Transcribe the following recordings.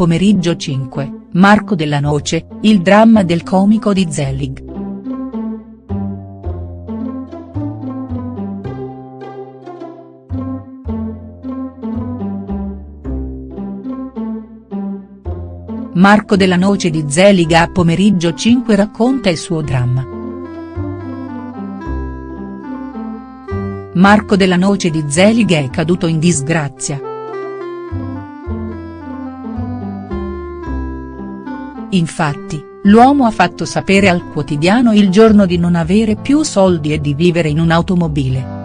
Pomeriggio 5, Marco Della Noce, il dramma del comico di Zelig. Marco Della Noce di Zelig a Pomeriggio 5 racconta il suo dramma. Marco Della Noce di Zelig è caduto in disgrazia. Infatti, l'uomo ha fatto sapere al quotidiano il giorno di non avere più soldi e di vivere in un'automobile.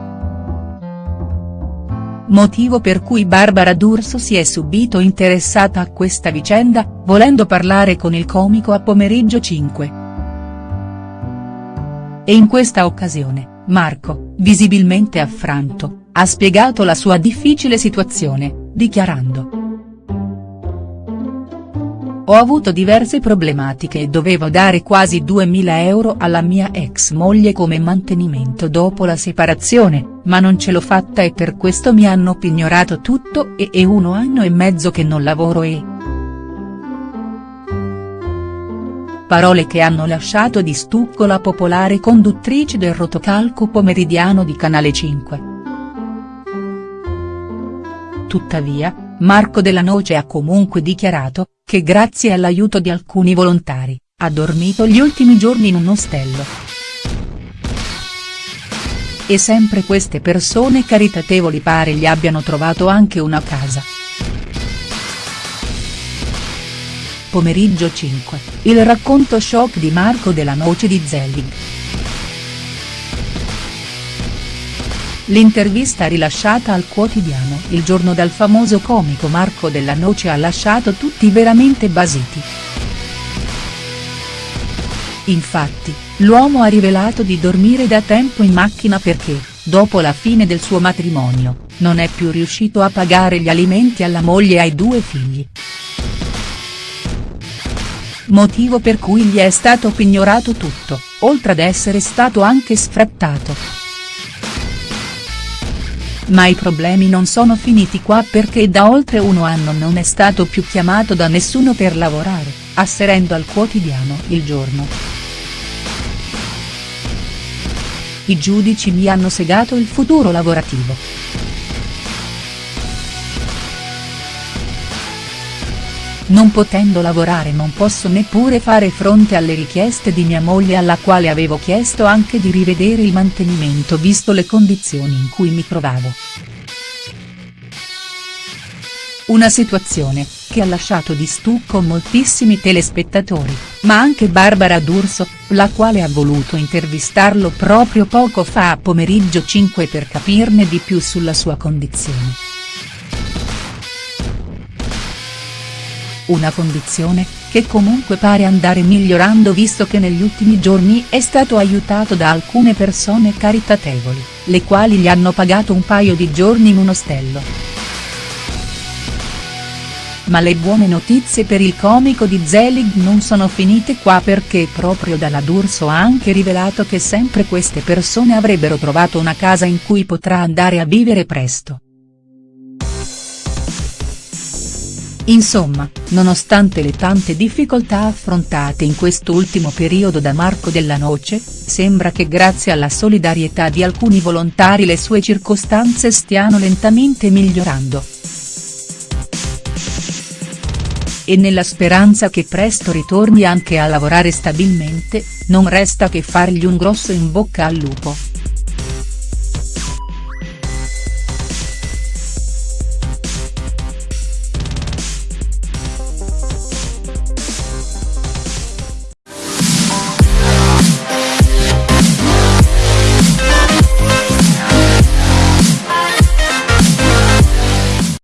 Motivo per cui Barbara D'Urso si è subito interessata a questa vicenda, volendo parlare con il comico a pomeriggio 5. E in questa occasione, Marco, visibilmente affranto, ha spiegato la sua difficile situazione, dichiarando. Ho avuto diverse problematiche e dovevo dare quasi 2000 euro alla mia ex moglie come mantenimento dopo la separazione, ma non ce l'ho fatta e per questo mi hanno pignorato tutto e è uno anno e mezzo che non lavoro e. Parole che hanno lasciato di stucco la popolare conduttrice del rotocalco pomeridiano di Canale 5. Tuttavia, Marco Della Noce ha comunque dichiarato, che grazie all'aiuto di alcuni volontari, ha dormito gli ultimi giorni in un ostello. E sempre queste persone caritatevoli pare gli abbiano trovato anche una casa. Pomeriggio 5, il racconto shock di Marco Della Noce di Zelig. L'intervista rilasciata al quotidiano il giorno dal famoso comico Marco Della Noce ha lasciato tutti veramente basiti. Infatti, l'uomo ha rivelato di dormire da tempo in macchina perché, dopo la fine del suo matrimonio, non è più riuscito a pagare gli alimenti alla moglie e ai due figli. Motivo per cui gli è stato pignorato tutto, oltre ad essere stato anche sfrattato. Ma i problemi non sono finiti qua perché da oltre uno anno non è stato più chiamato da nessuno per lavorare, asserendo al quotidiano Il Giorno. I giudici mi hanno segato il futuro lavorativo. Non potendo lavorare non posso neppure fare fronte alle richieste di mia moglie alla quale avevo chiesto anche di rivedere il mantenimento visto le condizioni in cui mi trovavo. Una situazione, che ha lasciato di stucco moltissimi telespettatori, ma anche Barbara D'Urso, la quale ha voluto intervistarlo proprio poco fa a pomeriggio 5 per capirne di più sulla sua condizione. Una condizione, che comunque pare andare migliorando visto che negli ultimi giorni è stato aiutato da alcune persone caritatevoli, le quali gli hanno pagato un paio di giorni in un ostello. Ma le buone notizie per il comico di Zelig non sono finite qua perché proprio dalla D'Urso ha anche rivelato che sempre queste persone avrebbero trovato una casa in cui potrà andare a vivere presto. Insomma, nonostante le tante difficoltà affrontate in quest'ultimo periodo da Marco Della Noce, sembra che grazie alla solidarietà di alcuni volontari le sue circostanze stiano lentamente migliorando. E nella speranza che presto ritorni anche a lavorare stabilmente, non resta che fargli un grosso in bocca al lupo.